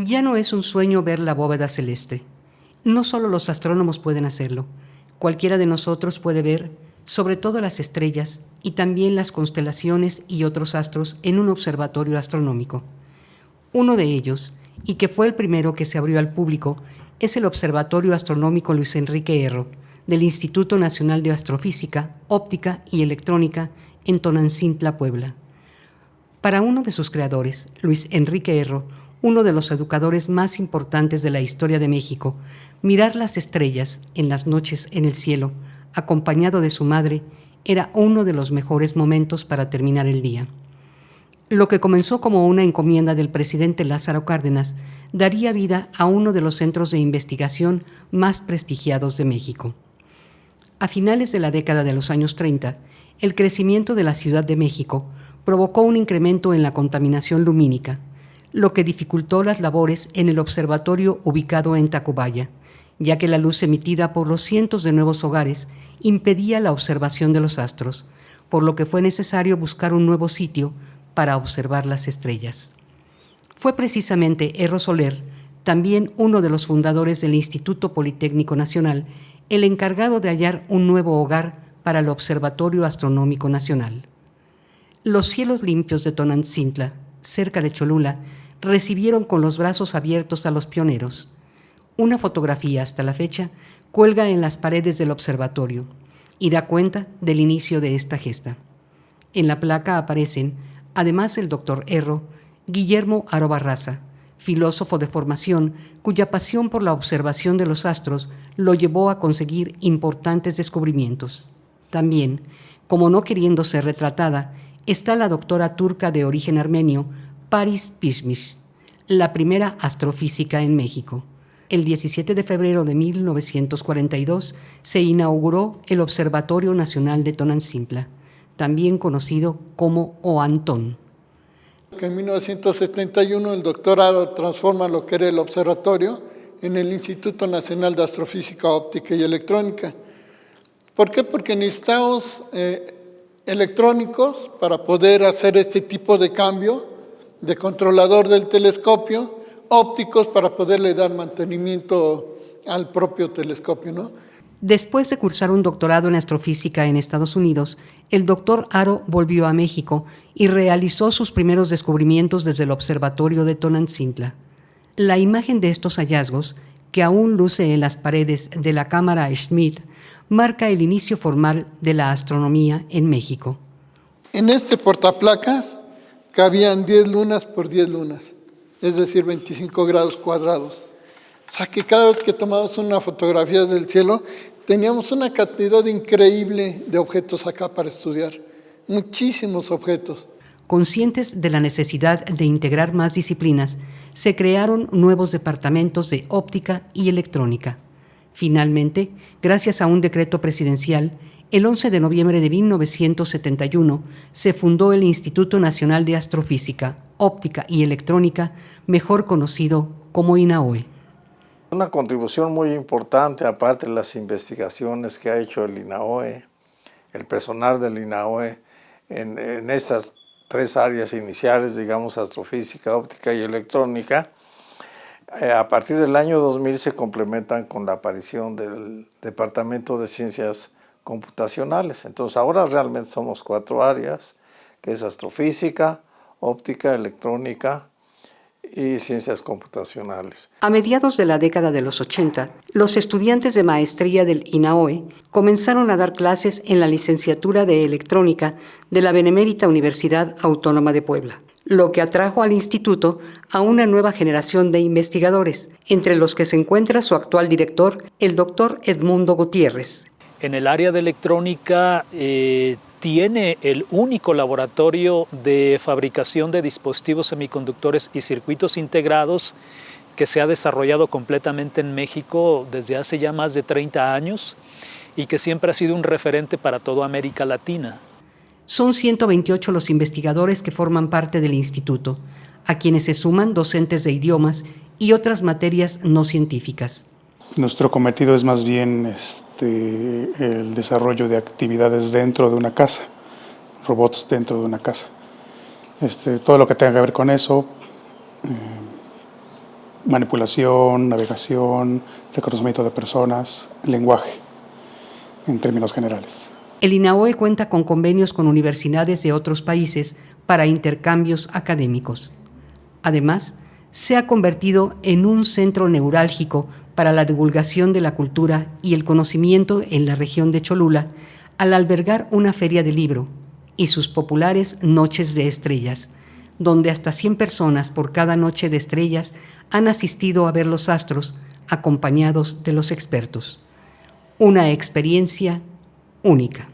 Ya no es un sueño ver la bóveda celeste. No solo los astrónomos pueden hacerlo, cualquiera de nosotros puede ver, sobre todo las estrellas y también las constelaciones y otros astros en un observatorio astronómico. Uno de ellos, y que fue el primero que se abrió al público, es el Observatorio Astronómico Luis Enrique Erro, del Instituto Nacional de Astrofísica, Óptica y Electrónica en Tonancintla, Puebla. Para uno de sus creadores, Luis Enrique Erro, uno de los educadores más importantes de la historia de México, mirar las estrellas en las noches en el cielo, acompañado de su madre, era uno de los mejores momentos para terminar el día. Lo que comenzó como una encomienda del presidente Lázaro Cárdenas daría vida a uno de los centros de investigación más prestigiados de México. A finales de la década de los años 30, el crecimiento de la Ciudad de México provocó un incremento en la contaminación lumínica, lo que dificultó las labores en el observatorio ubicado en Tacubaya, ya que la luz emitida por los cientos de nuevos hogares impedía la observación de los astros, por lo que fue necesario buscar un nuevo sitio para observar las estrellas. Fue precisamente Erro Soler, también uno de los fundadores del Instituto Politécnico Nacional, el encargado de hallar un nuevo hogar para el Observatorio Astronómico Nacional. Los cielos limpios de Tonantzintla, cerca de Cholula, recibieron con los brazos abiertos a los pioneros. Una fotografía hasta la fecha cuelga en las paredes del observatorio y da cuenta del inicio de esta gesta. En la placa aparecen, además el doctor Erro, Guillermo Aro Barraza, filósofo de formación cuya pasión por la observación de los astros lo llevó a conseguir importantes descubrimientos. También, como no queriendo ser retratada, está la doctora turca de origen armenio, Paris Pishmish, la primera astrofísica en México. El 17 de febrero de 1942 se inauguró el Observatorio Nacional de Tonantzintla, también conocido como OANTON. En 1971 el doctorado transforma lo que era el observatorio en el Instituto Nacional de Astrofísica Óptica y Electrónica. ¿Por qué? Porque necesitamos eh, electrónicos para poder hacer este tipo de cambio de controlador del telescopio, ópticos para poderle dar mantenimiento al propio telescopio. ¿no? Después de cursar un doctorado en astrofísica en Estados Unidos, el doctor Aro volvió a México y realizó sus primeros descubrimientos desde el observatorio de Tonantzintla. La imagen de estos hallazgos, que aún luce en las paredes de la cámara Schmidt, marca el inicio formal de la astronomía en México. En este portaplacas cabían 10 lunas por 10 lunas, es decir, 25 grados cuadrados. O sea que cada vez que tomamos una fotografía del cielo, teníamos una cantidad increíble de objetos acá para estudiar, muchísimos objetos. Conscientes de la necesidad de integrar más disciplinas, se crearon nuevos departamentos de óptica y electrónica. Finalmente, gracias a un decreto presidencial, el 11 de noviembre de 1971 se fundó el Instituto Nacional de Astrofísica, Óptica y Electrónica, mejor conocido como INAOE. Una contribución muy importante, aparte de las investigaciones que ha hecho el INAOE, el personal del INAOE, en, en estas tres áreas iniciales, digamos, astrofísica, óptica y electrónica, eh, a partir del año 2000 se complementan con la aparición del Departamento de Ciencias Computacionales. Entonces ahora realmente somos cuatro áreas, que es astrofísica, óptica, electrónica y ciencias computacionales. A mediados de la década de los 80, los estudiantes de maestría del INAOE comenzaron a dar clases en la licenciatura de electrónica de la Benemérita Universidad Autónoma de Puebla lo que atrajo al instituto a una nueva generación de investigadores, entre los que se encuentra su actual director, el doctor Edmundo Gutiérrez. En el área de electrónica eh, tiene el único laboratorio de fabricación de dispositivos semiconductores y circuitos integrados que se ha desarrollado completamente en México desde hace ya más de 30 años y que siempre ha sido un referente para toda América Latina. Son 128 los investigadores que forman parte del instituto, a quienes se suman docentes de idiomas y otras materias no científicas. Nuestro cometido es más bien este, el desarrollo de actividades dentro de una casa, robots dentro de una casa. Este, todo lo que tenga que ver con eso, eh, manipulación, navegación, reconocimiento de personas, lenguaje, en términos generales. El INAOE cuenta con convenios con universidades de otros países para intercambios académicos. Además, se ha convertido en un centro neurálgico para la divulgación de la cultura y el conocimiento en la región de Cholula al albergar una feria de libro y sus populares Noches de Estrellas, donde hasta 100 personas por cada noche de estrellas han asistido a ver los astros acompañados de los expertos. Una experiencia única.